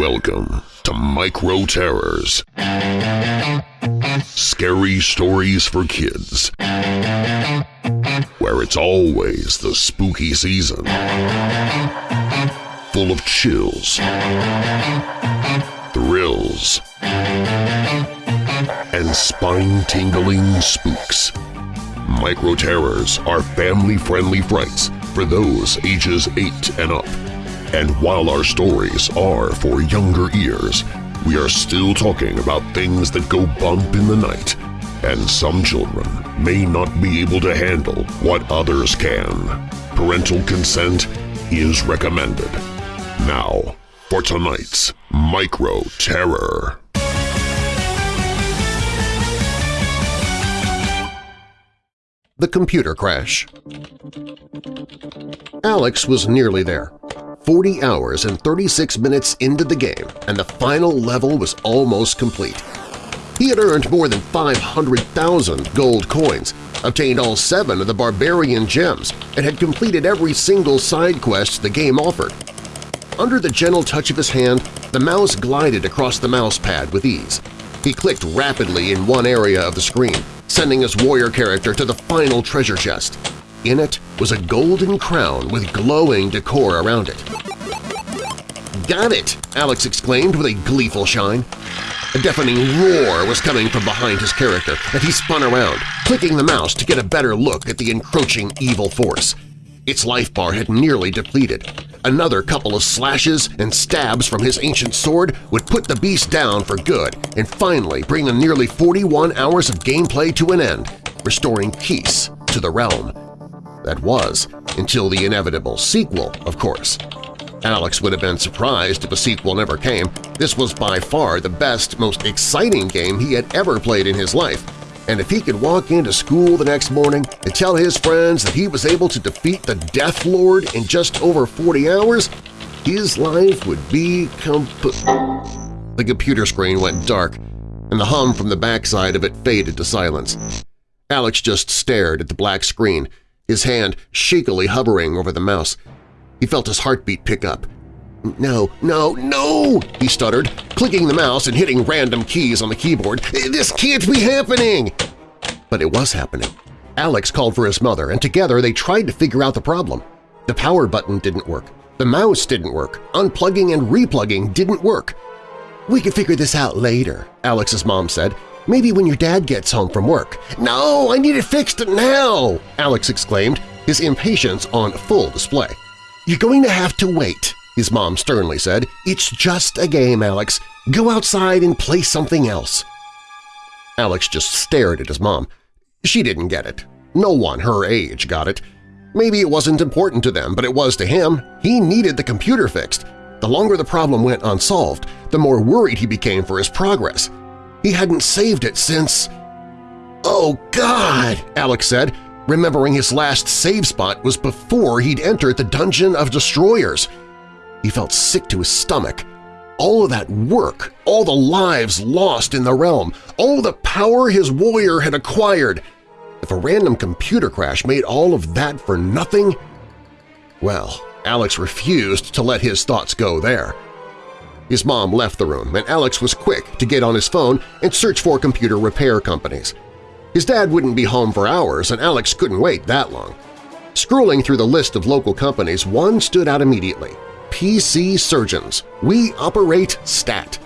Welcome to Micro Terrors. Scary stories for kids. Where it's always the spooky season. Full of chills, thrills, and spine-tingling spooks. Micro Terrors are family-friendly frights for those ages 8 and up. And while our stories are for younger ears, we are still talking about things that go bump in the night, and some children may not be able to handle what others can. Parental consent is recommended. Now, for tonight's Micro Terror. The Computer Crash Alex was nearly there. 40 hours and 36 minutes into the game, and the final level was almost complete. He had earned more than 500,000 gold coins, obtained all seven of the Barbarian Gems, and had completed every single side quest the game offered. Under the gentle touch of his hand, the mouse glided across the mouse pad with ease. He clicked rapidly in one area of the screen, sending his warrior character to the final treasure chest. In it was a golden crown with glowing decor around it. "'Got it!' Alex exclaimed with a gleeful shine. A deafening roar was coming from behind his character, and he spun around, clicking the mouse to get a better look at the encroaching evil force. Its life bar had nearly depleted. Another couple of slashes and stabs from his ancient sword would put the beast down for good and finally bring the nearly 41 hours of gameplay to an end, restoring peace to the realm. That was, until the inevitable sequel, of course. Alex would have been surprised if a sequel never came. This was by far the best, most exciting game he had ever played in his life, and if he could walk into school the next morning and tell his friends that he was able to defeat the Death Lord in just over 40 hours, his life would be complete. The computer screen went dark, and the hum from the backside of it faded to silence. Alex just stared at the black screen, his hand shakily hovering over the mouse. He felt his heartbeat pick up. No, no, no! he stuttered, clicking the mouse and hitting random keys on the keyboard. This can't be happening! But it was happening. Alex called for his mother, and together they tried to figure out the problem. The power button didn't work. The mouse didn't work. Unplugging and replugging didn't work. We can figure this out later, Alex's mom said. Maybe when your dad gets home from work. No, I need it fixed now! Alex exclaimed, his impatience on full display. You're going to have to wait, his mom sternly said. It's just a game, Alex. Go outside and play something else. Alex just stared at his mom. She didn't get it. No one her age got it. Maybe it wasn't important to them, but it was to him. He needed the computer fixed. The longer the problem went unsolved, the more worried he became for his progress. He hadn't saved it since… Oh, God! Alex said, remembering his last save spot was before he'd entered the Dungeon of Destroyers. He felt sick to his stomach. All of that work, all the lives lost in the realm, all the power his warrior had acquired. If a random computer crash made all of that for nothing… Well, Alex refused to let his thoughts go there. His mom left the room, and Alex was quick to get on his phone and search for computer repair companies. His dad wouldn't be home for hours, and Alex couldn't wait that long. Scrolling through the list of local companies, one stood out immediately – PC Surgeons. We operate STAT.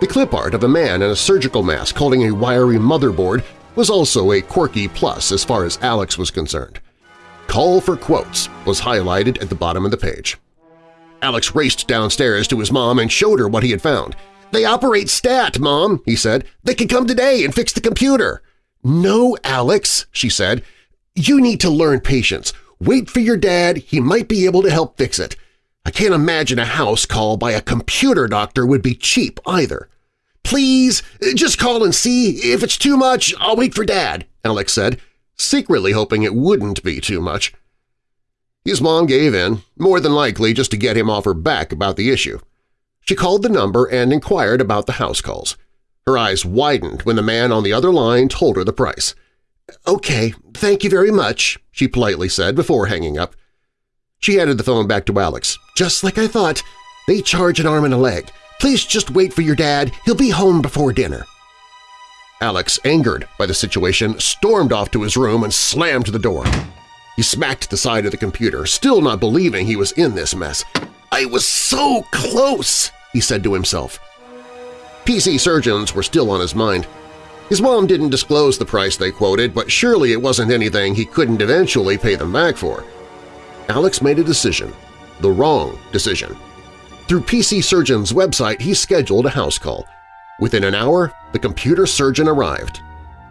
The clip art of a man in a surgical mask holding a wiry motherboard was also a quirky plus as far as Alex was concerned. Call for quotes was highlighted at the bottom of the page. Alex raced downstairs to his mom and showed her what he had found. "'They operate STAT, Mom,' he said. "'They can come today and fix the computer.' "'No, Alex,' she said. "'You need to learn patience. Wait for your dad. He might be able to help fix it. I can't imagine a house call by a computer doctor would be cheap either. Please, uh, just call and see. If it's too much, I'll wait for Dad, Alex said, secretly hoping it wouldn't be too much. His mom gave in, more than likely just to get him off her back about the issue. She called the number and inquired about the house calls. Her eyes widened when the man on the other line told her the price. "'Okay, thank you very much,' she politely said before hanging up. She handed the phone back to Alex. Just like I thought. They charge an arm and a leg. Please just wait for your dad. He'll be home before dinner. Alex, angered by the situation, stormed off to his room and slammed the door. He smacked the side of the computer, still not believing he was in this mess. I was so close, he said to himself. PC surgeons were still on his mind. His mom didn't disclose the price they quoted, but surely it wasn't anything he couldn't eventually pay them back for. Alex made a decision, the wrong decision. Through PC Surgeon's website, he scheduled a house call. Within an hour, the computer surgeon arrived.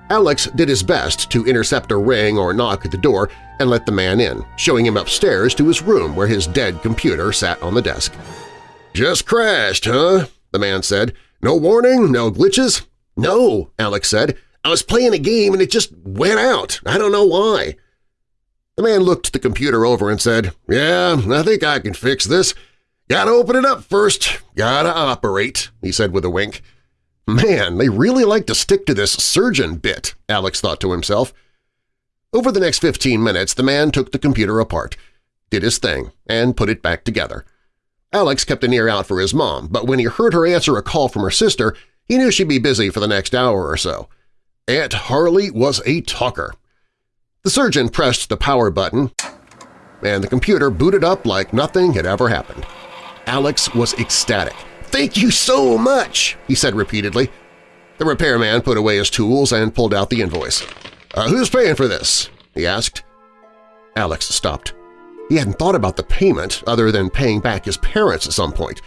Alex did his best to intercept a ring or knock at the door and let the man in, showing him upstairs to his room where his dead computer sat on the desk. "'Just crashed, huh?' the man said. "'No warning? No glitches?' "'No,' Alex said. "'I was playing a game and it just went out. I don't know why.' The man looked the computer over and said, "'Yeah, I think I can fix this. Gotta open it up first. Gotta operate,' he said with a wink. Man, they really like to stick to this surgeon bit, Alex thought to himself. Over the next 15 minutes, the man took the computer apart, did his thing, and put it back together. Alex kept an ear out for his mom, but when he heard her answer a call from her sister, he knew she'd be busy for the next hour or so. Aunt Harley was a talker. The surgeon pressed the power button, and the computer booted up like nothing had ever happened. Alex was ecstatic. "'Thank you so much!' he said repeatedly. The repairman put away his tools and pulled out the invoice. Uh, "'Who's paying for this?' he asked. Alex stopped. He hadn't thought about the payment other than paying back his parents at some point.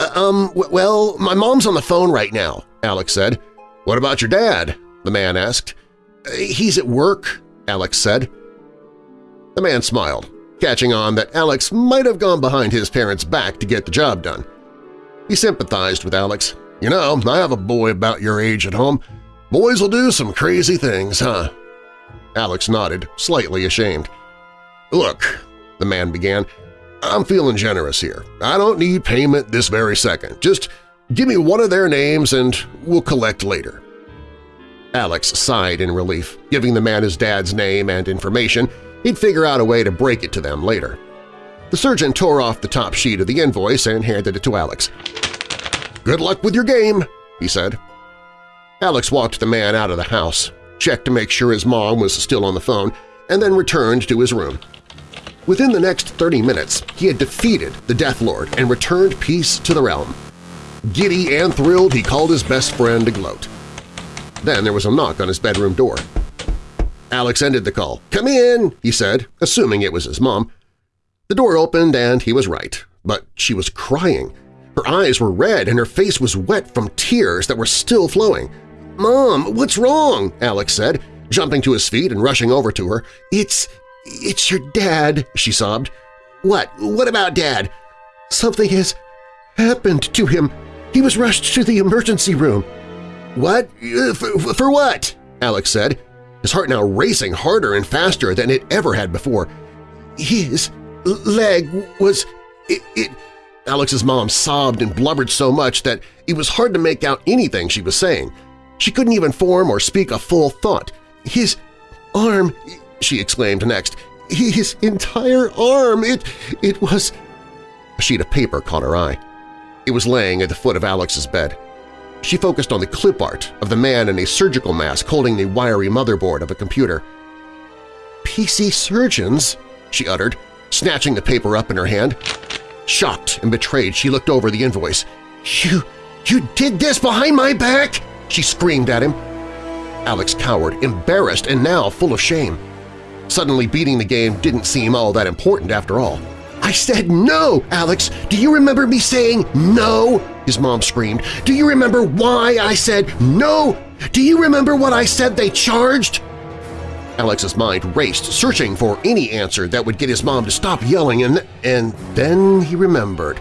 Uh, um, well, my mom's on the phone right now, Alex said. What about your dad? the man asked. Uh, he's at work, Alex said. The man smiled, catching on that Alex might have gone behind his parents' back to get the job done. He sympathized with Alex. You know, I have a boy about your age at home. Boys will do some crazy things, huh? Alex nodded, slightly ashamed. Look, the man began, I'm feeling generous here. I don't need payment this very second. Just give me one of their names and we'll collect later. Alex sighed in relief, giving the man his dad's name and information. He'd figure out a way to break it to them later. The surgeon tore off the top sheet of the invoice and handed it to Alex. "'Good luck with your game,' he said. Alex walked the man out of the house, checked to make sure his mom was still on the phone, and then returned to his room. Within the next 30 minutes, he had defeated the Death Lord and returned peace to the realm. Giddy and thrilled, he called his best friend to gloat. Then there was a knock on his bedroom door. Alex ended the call. "'Come in,' he said, assuming it was his mom. The door opened and he was right, but she was crying. Her eyes were red and her face was wet from tears that were still flowing. "'Mom, what's wrong?' Alex said, jumping to his feet and rushing over to her. "'It's… it's your dad,' she sobbed. "'What? What about Dad?' "'Something has happened to him. He was rushed to the emergency room.' "'What? Uh, for, for what?' Alex said, his heart now racing harder and faster than it ever had before. "'His leg was… It, it, Alex's mom sobbed and blubbered so much that it was hard to make out anything she was saying. She couldn't even form or speak a full thought. His arm, she exclaimed next. His entire arm! It… it was… A sheet of paper caught her eye. It was laying at the foot of Alex's bed. She focused on the clip art of the man in a surgical mask holding the wiry motherboard of a computer. "'PC surgeons?' she uttered, snatching the paper up in her hand. Shocked and betrayed, she looked over the invoice. "'You… you did this behind my back?' she screamed at him. Alex cowered, embarrassed and now full of shame. Suddenly beating the game didn't seem all that important after all. I said no, Alex! Do you remember me saying no? His mom screamed. Do you remember why I said no? Do you remember what I said they charged? Alex's mind raced, searching for any answer that would get his mom to stop yelling, and, and then he remembered.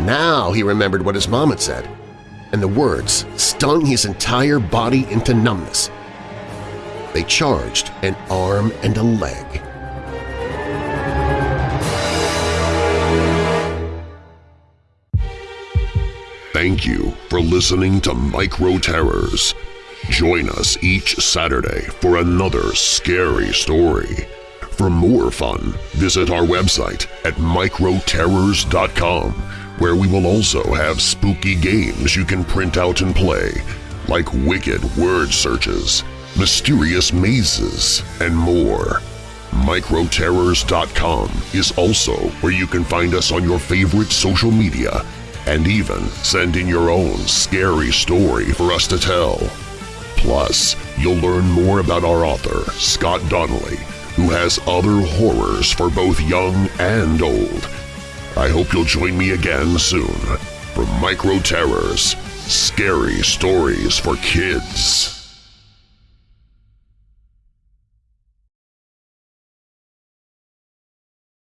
Now he remembered what his mom had said, and the words stung his entire body into numbness. They charged an arm and a leg. Thank you for listening to Micro Terrors. Join us each Saturday for another scary story. For more fun, visit our website at microterrors.com where we will also have spooky games you can print out and play, like wicked word searches, mysterious mazes, and more. Microterrors.com is also where you can find us on your favorite social media and even send in your own scary story for us to tell. Plus, you'll learn more about our author, Scott Donnelly, who has other horrors for both young and old. I hope you'll join me again soon for Micro Terrors, Scary Stories for Kids.